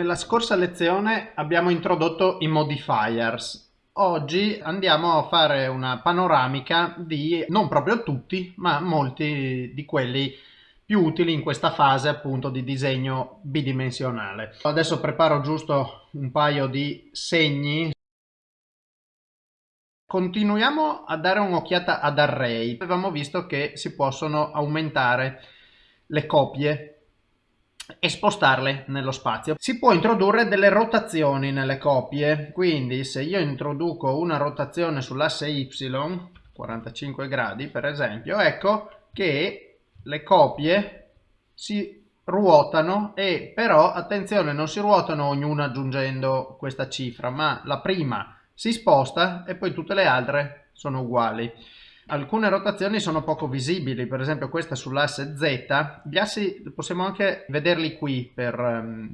Nella scorsa lezione abbiamo introdotto i modifiers. Oggi andiamo a fare una panoramica di non proprio tutti, ma molti di quelli più utili in questa fase appunto di disegno bidimensionale. Adesso preparo giusto un paio di segni. Continuiamo a dare un'occhiata ad array. Avevamo visto che si possono aumentare le copie e spostarle nello spazio. Si può introdurre delle rotazioni nelle copie, quindi se io introduco una rotazione sull'asse y, 45 gradi per esempio, ecco che le copie si ruotano e però attenzione non si ruotano ognuna aggiungendo questa cifra ma la prima si sposta e poi tutte le altre sono uguali alcune rotazioni sono poco visibili, per esempio questa sull'asse Z, gli assi possiamo anche vederli qui per, um,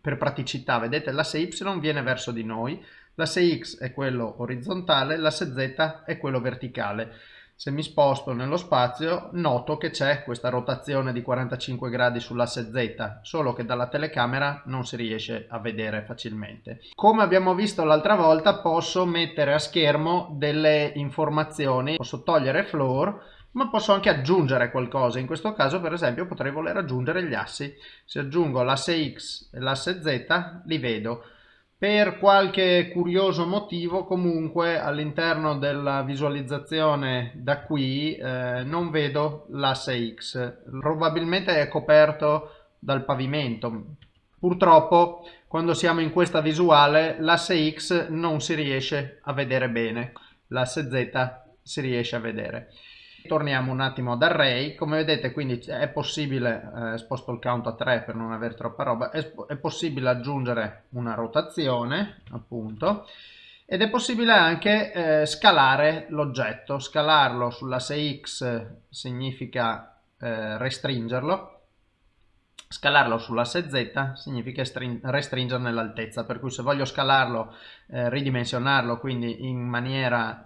per praticità, vedete l'asse Y viene verso di noi, l'asse X è quello orizzontale, l'asse Z è quello verticale se mi sposto nello spazio noto che c'è questa rotazione di 45 gradi sull'asse Z, solo che dalla telecamera non si riesce a vedere facilmente. Come abbiamo visto l'altra volta posso mettere a schermo delle informazioni, posso togliere floor, ma posso anche aggiungere qualcosa. In questo caso per esempio potrei voler aggiungere gli assi. Se aggiungo l'asse X e l'asse Z li vedo. Per qualche curioso motivo comunque all'interno della visualizzazione da qui eh, non vedo l'asse X, probabilmente è coperto dal pavimento. Purtroppo quando siamo in questa visuale l'asse X non si riesce a vedere bene, l'asse Z si riesce a vedere. Torniamo un attimo ad array, come vedete quindi è possibile, eh, sposto il count a 3 per non avere troppa roba, è, è possibile aggiungere una rotazione appunto ed è possibile anche eh, scalare l'oggetto, scalarlo sull'asse x significa eh, restringerlo, scalarlo sull'asse z significa restringerne l'altezza, per cui se voglio scalarlo, eh, ridimensionarlo quindi in maniera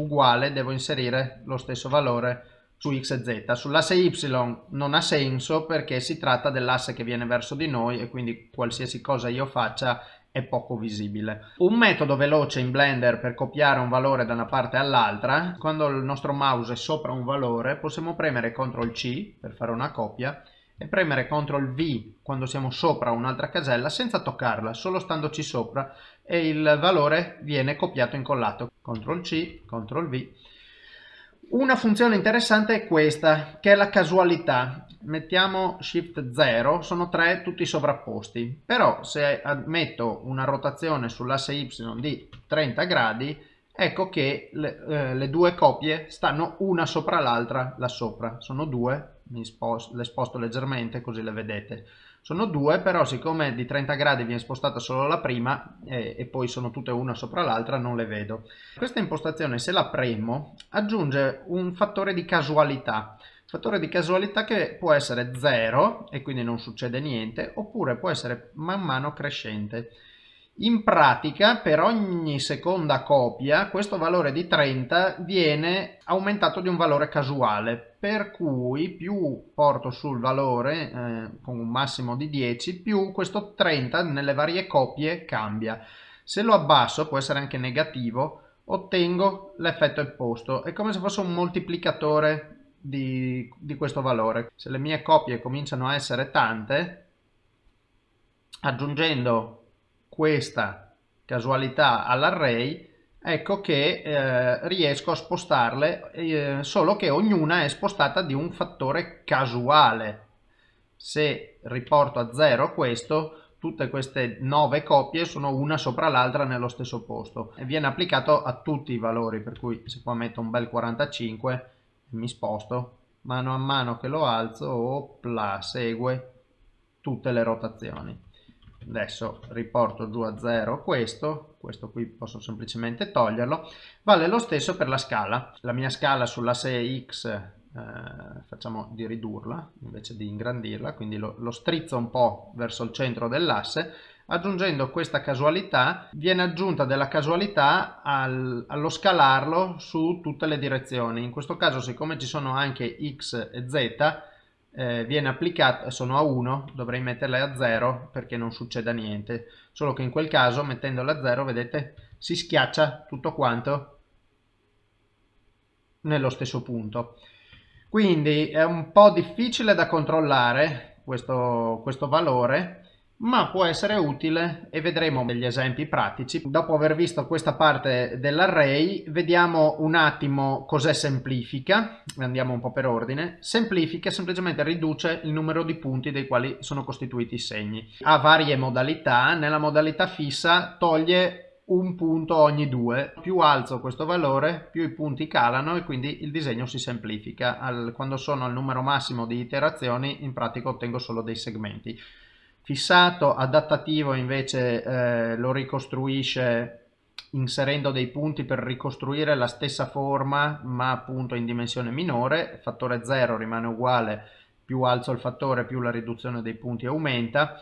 uguale devo inserire lo stesso valore su x e z. Sull'asse y non ha senso perché si tratta dell'asse che viene verso di noi e quindi qualsiasi cosa io faccia è poco visibile. Un metodo veloce in Blender per copiare un valore da una parte all'altra, quando il nostro mouse è sopra un valore possiamo premere CTRL C per fare una copia e premere CTRL V quando siamo sopra un'altra casella senza toccarla, solo standoci sopra e il valore viene copiato e incollato. CTRL C, CTRL V. Una funzione interessante è questa, che è la casualità. Mettiamo Shift 0, sono tre tutti sovrapposti, però se metto una rotazione sull'asse Y di 30 gradi, ecco che le, eh, le due copie stanno una sopra l'altra là sopra, sono due sposto, le sposto leggermente così le vedete sono due però siccome di 30 gradi viene spostata solo la prima eh, e poi sono tutte una sopra l'altra non le vedo. Questa impostazione se la premo aggiunge un fattore di casualità. Fattore di casualità che può essere 0 e quindi non succede niente oppure può essere man mano crescente in pratica per ogni seconda copia questo valore di 30 viene aumentato di un valore casuale per cui più porto sul valore eh, con un massimo di 10 più questo 30 nelle varie copie cambia. Se lo abbasso può essere anche negativo ottengo l'effetto opposto è come se fosse un moltiplicatore di, di questo valore. Se le mie copie cominciano a essere tante aggiungendo questa casualità all'array ecco che eh, riesco a spostarle eh, solo che ognuna è spostata di un fattore casuale. Se riporto a zero questo tutte queste nove copie sono una sopra l'altra nello stesso posto. E viene applicato a tutti i valori per cui se qua metto un bel 45 mi sposto mano a mano che lo alzo opla, segue tutte le rotazioni adesso riporto giù a 0 questo, questo qui posso semplicemente toglierlo, vale lo stesso per la scala. La mia scala sull'asse X eh, facciamo di ridurla invece di ingrandirla, quindi lo, lo strizzo un po' verso il centro dell'asse, aggiungendo questa casualità viene aggiunta della casualità al, allo scalarlo su tutte le direzioni. In questo caso siccome ci sono anche X e Z eh, viene applicato, sono a 1, dovrei metterle a 0 perché non succeda niente, solo che in quel caso mettendole a 0 vedete si schiaccia tutto quanto nello stesso punto. Quindi è un po' difficile da controllare questo, questo valore, ma può essere utile e vedremo degli esempi pratici. Dopo aver visto questa parte dell'array, vediamo un attimo cos'è semplifica, andiamo un po' per ordine. Semplifica semplicemente riduce il numero di punti dei quali sono costituiti i segni. Ha varie modalità, nella modalità fissa toglie un punto ogni due. Più alzo questo valore, più i punti calano e quindi il disegno si semplifica. Al, quando sono al numero massimo di iterazioni, in pratica ottengo solo dei segmenti. Fissato, adattativo invece eh, lo ricostruisce inserendo dei punti per ricostruire la stessa forma ma appunto in dimensione minore. Fattore 0 rimane uguale, più alzo il fattore più la riduzione dei punti aumenta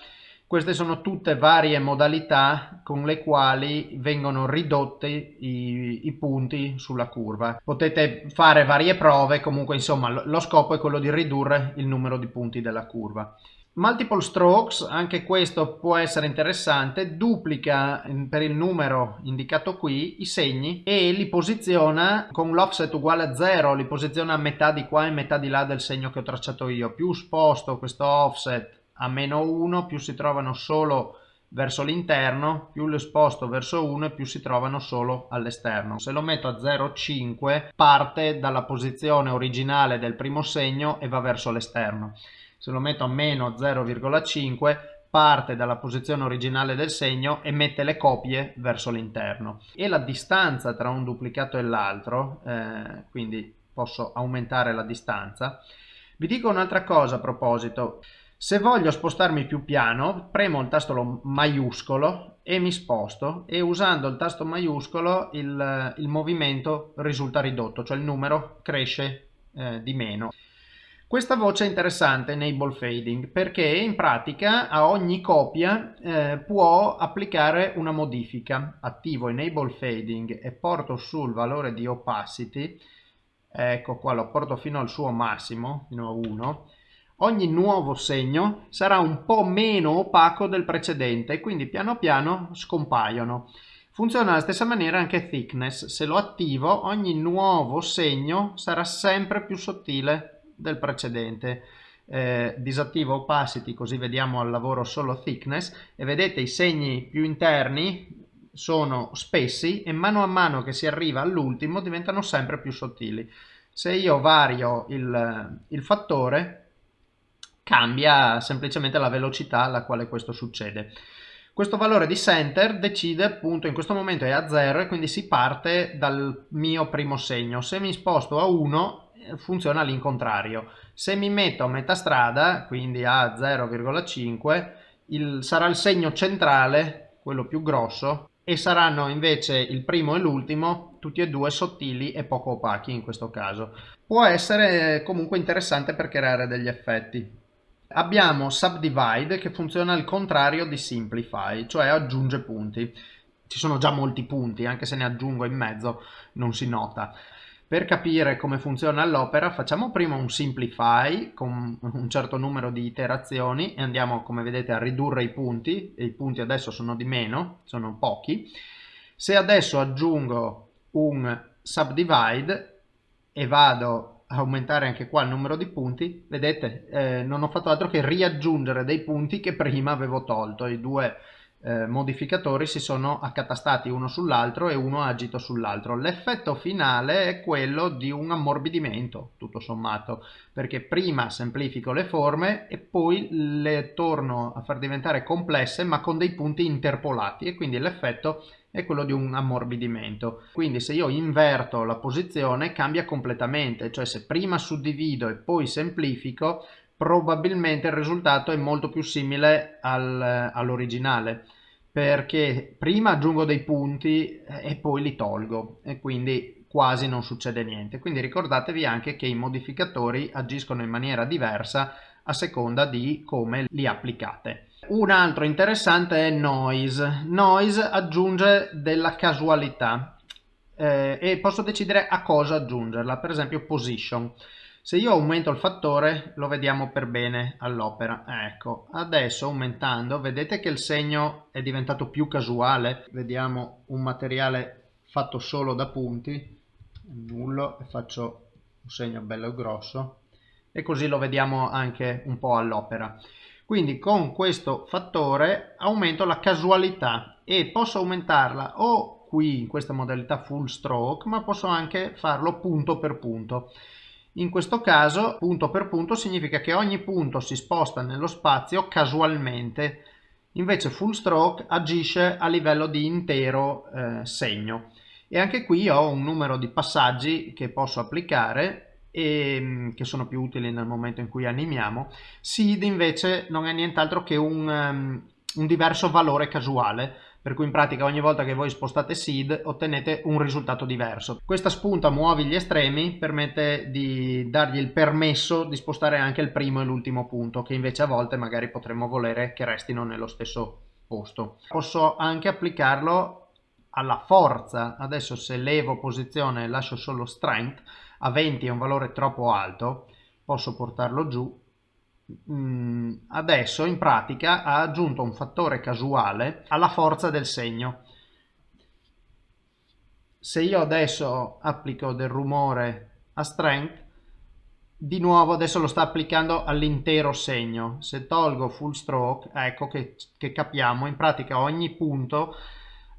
queste sono tutte varie modalità con le quali vengono ridotti i, i, punti sulla curva. Potete fare varie prove, comunque insomma lo scopo è quello di ridurre il numero di punti della curva. Multiple strokes, anche questo può essere interessante, duplica per il numero indicato qui i segni e li posiziona con l'offset uguale a 0, li posiziona a metà di qua e metà di là del segno che ho tracciato io. Più sposto questo offset a meno 1 più si trovano solo verso l'interno, più lo sposto verso 1 e più si trovano solo all'esterno. Se lo metto a 0,5 parte dalla posizione originale del primo segno e va verso l'esterno. Se lo metto a meno 0,5 parte dalla posizione originale del segno e mette le copie verso l'interno. E la distanza tra un duplicato e l'altro, eh, quindi posso aumentare la distanza. Vi dico un'altra cosa a proposito. Se voglio spostarmi più piano, premo il tasto maiuscolo e mi sposto e usando il tasto maiuscolo il, il movimento risulta ridotto, cioè il numero cresce eh, di meno. Questa voce è interessante, enable fading, perché in pratica a ogni copia eh, può applicare una modifica. Attivo enable fading e porto sul valore di opacity, ecco qua lo porto fino al suo massimo, fino a 1, ogni nuovo segno sarà un po' meno opaco del precedente e quindi piano piano scompaiono. Funziona alla stessa maniera anche thickness, se lo attivo ogni nuovo segno sarà sempre più sottile del precedente. Eh, disattivo opacity così vediamo al lavoro solo thickness e vedete i segni più interni sono spessi e mano a mano che si arriva all'ultimo diventano sempre più sottili. Se io vario il, il fattore cambia semplicemente la velocità alla quale questo succede. Questo valore di center decide appunto in questo momento è a 0 e quindi si parte dal mio primo segno. Se mi sposto a 1 eh, funziona all'incontrario. Se mi metto a metà strada, quindi a 0,5, sarà il segno centrale, quello più grosso, e saranno invece il primo e l'ultimo tutti e due sottili e poco opachi in questo caso. Può essere comunque interessante per creare degli effetti. Abbiamo subdivide che funziona al contrario di simplify, cioè aggiunge punti. Ci sono già molti punti, anche se ne aggiungo in mezzo non si nota. Per capire come funziona l'opera facciamo prima un simplify con un certo numero di iterazioni e andiamo come vedete a ridurre i punti e i punti adesso sono di meno, sono pochi. Se adesso aggiungo un subdivide e vado aumentare anche qua il numero di punti, vedete eh, non ho fatto altro che riaggiungere dei punti che prima avevo tolto, i due eh, modificatori si sono accatastati uno sull'altro e uno agito sull'altro. L'effetto finale è quello di un ammorbidimento, tutto sommato, perché prima semplifico le forme e poi le torno a far diventare complesse ma con dei punti interpolati e quindi l'effetto è quello di un ammorbidimento. Quindi se io inverto la posizione cambia completamente, cioè se prima suddivido e poi semplifico, probabilmente il risultato è molto più simile al, all'originale perché prima aggiungo dei punti e poi li tolgo e quindi quasi non succede niente. Quindi ricordatevi anche che i modificatori agiscono in maniera diversa a seconda di come li applicate. Un altro interessante è noise. Noise aggiunge della casualità eh, e posso decidere a cosa aggiungerla, per esempio position. Se io aumento il fattore lo vediamo per bene all'opera. Ecco, adesso aumentando vedete che il segno è diventato più casuale. Vediamo un materiale fatto solo da punti, nullo e faccio un segno bello grosso e così lo vediamo anche un po' all'opera. Quindi con questo fattore aumento la casualità e posso aumentarla o qui in questa modalità full stroke ma posso anche farlo punto per punto. In questo caso punto per punto significa che ogni punto si sposta nello spazio casualmente, invece full stroke agisce a livello di intero eh, segno. E anche qui ho un numero di passaggi che posso applicare e mm, che sono più utili nel momento in cui animiamo. Seed invece non è nient'altro che un, um, un diverso valore casuale per cui in pratica ogni volta che voi spostate seed ottenete un risultato diverso. Questa spunta muovi gli estremi permette di dargli il permesso di spostare anche il primo e l'ultimo punto che invece a volte magari potremmo volere che restino nello stesso posto. Posso anche applicarlo alla forza, adesso se levo posizione e lascio solo strength, a 20 è un valore troppo alto, posso portarlo giù adesso in pratica ha aggiunto un fattore casuale alla forza del segno. Se io adesso applico del rumore a strength, di nuovo adesso lo sta applicando all'intero segno. Se tolgo full stroke, ecco che, che capiamo, in pratica ogni punto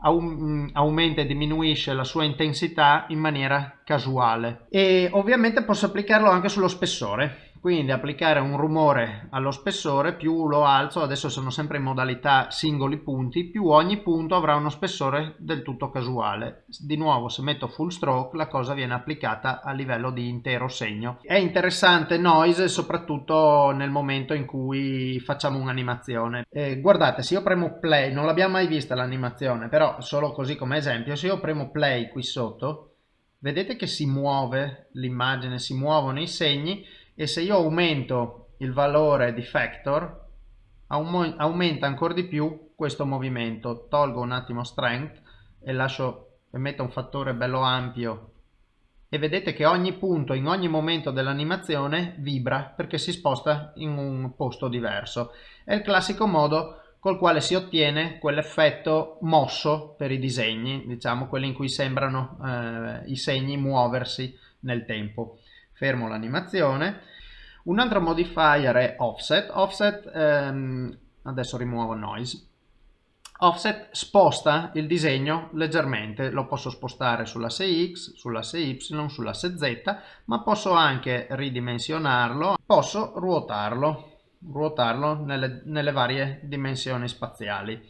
aumenta e diminuisce la sua intensità in maniera casuale. E ovviamente posso applicarlo anche sullo spessore quindi applicare un rumore allo spessore più lo alzo adesso sono sempre in modalità singoli punti più ogni punto avrà uno spessore del tutto casuale. Di nuovo se metto full stroke la cosa viene applicata a livello di intero segno. È interessante noise soprattutto nel momento in cui facciamo un'animazione. Eh, guardate se io premo play non l'abbiamo mai vista l'animazione però solo così come esempio se io premo play qui sotto vedete che si muove l'immagine si muovono i segni e se io aumento il valore di factor aumenta ancora di più questo movimento. Tolgo un attimo strength e lascio e metto un fattore bello ampio. E vedete che ogni punto in ogni momento dell'animazione vibra perché si sposta in un posto diverso. È il classico modo col quale si ottiene quell'effetto mosso per i disegni diciamo quelli in cui sembrano eh, i segni muoversi nel tempo fermo l'animazione. Un altro modifier è offset. Offset, ehm, adesso rimuovo noise. Offset sposta il disegno leggermente, lo posso spostare sull'asse X, sull'asse Y, sull'asse Z, ma posso anche ridimensionarlo, posso ruotarlo, ruotarlo nelle, nelle varie dimensioni spaziali.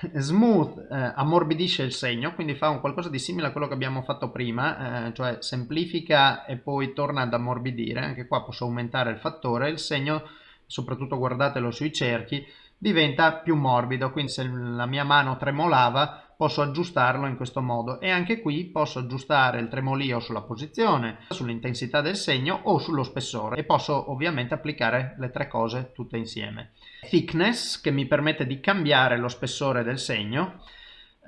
Smooth eh, ammorbidisce il segno, quindi fa un qualcosa di simile a quello che abbiamo fatto prima, eh, cioè semplifica e poi torna ad ammorbidire. Anche qua posso aumentare il fattore, il segno, soprattutto guardatelo sui cerchi, diventa più morbido, quindi se la mia mano tremolava posso aggiustarlo in questo modo e anche qui posso aggiustare il tremolio sulla posizione, sull'intensità del segno o sullo spessore e posso ovviamente applicare le tre cose tutte insieme. Thickness che mi permette di cambiare lo spessore del segno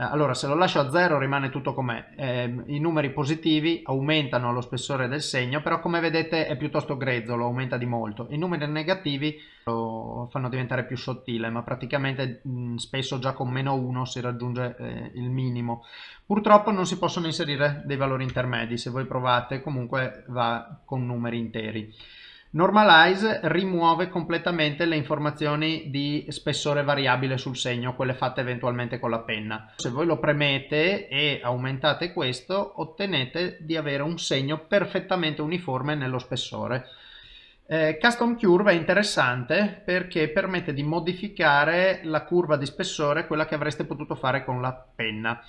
allora se lo lascio a 0 rimane tutto com'è, eh, i numeri positivi aumentano lo spessore del segno, però come vedete è piuttosto grezzo, lo aumenta di molto, i numeri negativi lo fanno diventare più sottile, ma praticamente mh, spesso già con meno 1 si raggiunge eh, il minimo. Purtroppo non si possono inserire dei valori intermedi, se voi provate comunque va con numeri interi. Normalize rimuove completamente le informazioni di spessore variabile sul segno, quelle fatte eventualmente con la penna. Se voi lo premete e aumentate questo, ottenete di avere un segno perfettamente uniforme nello spessore. Eh, custom Curve è interessante perché permette di modificare la curva di spessore, quella che avreste potuto fare con la penna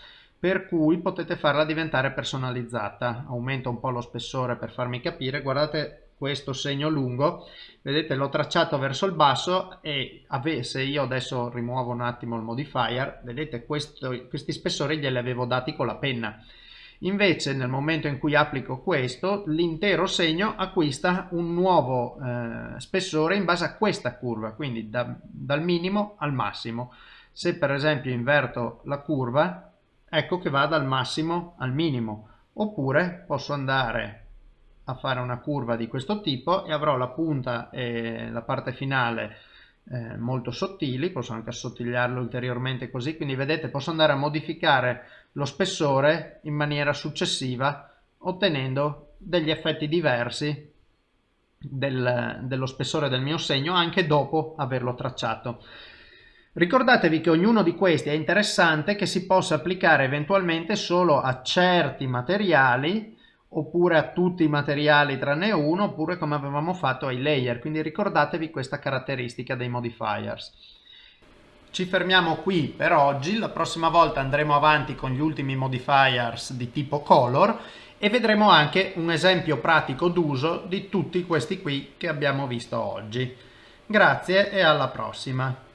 per cui potete farla diventare personalizzata. Aumento un po' lo spessore per farmi capire, guardate questo segno lungo vedete l'ho tracciato verso il basso e se io adesso rimuovo un attimo il modifier vedete questo, questi spessori glieli avevo dati con la penna. Invece nel momento in cui applico questo l'intero segno acquista un nuovo eh, spessore in base a questa curva quindi da, dal minimo al massimo. Se per esempio inverto la curva ecco che va dal massimo al minimo. Oppure posso andare a fare una curva di questo tipo e avrò la punta e la parte finale eh, molto sottili, posso anche assottigliarlo ulteriormente così, quindi vedete posso andare a modificare lo spessore in maniera successiva ottenendo degli effetti diversi del, dello spessore del mio segno anche dopo averlo tracciato. Ricordatevi che ognuno di questi è interessante che si possa applicare eventualmente solo a certi materiali oppure a tutti i materiali tranne uno oppure come avevamo fatto ai layer. Quindi ricordatevi questa caratteristica dei modifiers. Ci fermiamo qui per oggi. La prossima volta andremo avanti con gli ultimi modifiers di tipo color e vedremo anche un esempio pratico d'uso di tutti questi qui che abbiamo visto oggi. Grazie e alla prossima